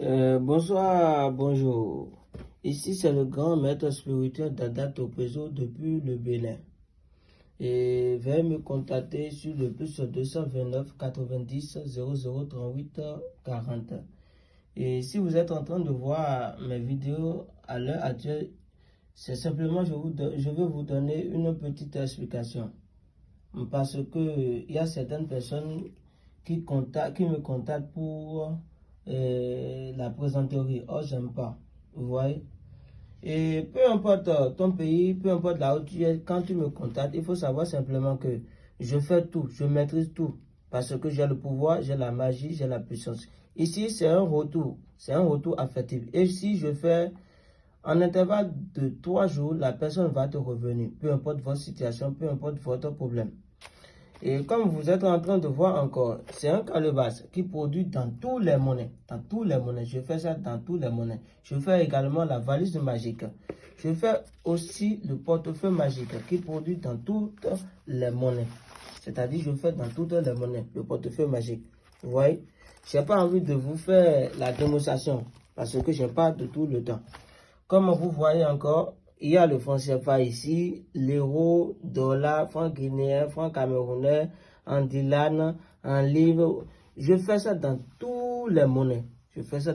Euh, bonsoir, bonjour. Ici, c'est le grand maître spirituel Dada Topezo depuis le Bénin. Et veuillez me contacter sur le plus 229 90 00 38 40. Et si vous êtes en train de voir mes vidéos à l'heure actuelle, c'est simplement je, vous, je vais vous donner une petite explication. Parce que il y a certaines personnes qui, qui me contactent pour euh, la présenterie. Oh, j'aime pas. Vous voyez? Et peu importe ton pays, peu importe là où tu es, quand tu me contactes, il faut savoir simplement que je fais tout, je maîtrise tout. Parce que j'ai le pouvoir, j'ai la magie, j'ai la puissance. Ici, c'est un retour. C'est un retour affectif. Et si je fais en intervalle de trois jours, la personne va te revenir. Peu importe votre situation, peu importe votre problème. Et comme vous êtes en train de voir encore, c'est un calebasse qui produit dans tous les monnaies. Dans tous les monnaies. Je fais ça dans tous les monnaies. Je fais également la valise magique. Je fais aussi le portefeuille magique qui produit dans toutes les monnaies. C'est-à-dire, je fais dans toutes les monnaies le portefeuille magique. Vous voyez? Je n'ai pas envie de vous faire la démonstration parce que je n'ai pas de tout le temps. Comme vous voyez encore, il y a le franc CFA ici, l'euro, dollar, franc guinéen, franc camerounais, en dilan, en livre. Je fais ça dans tous les monnaies. Je fais ça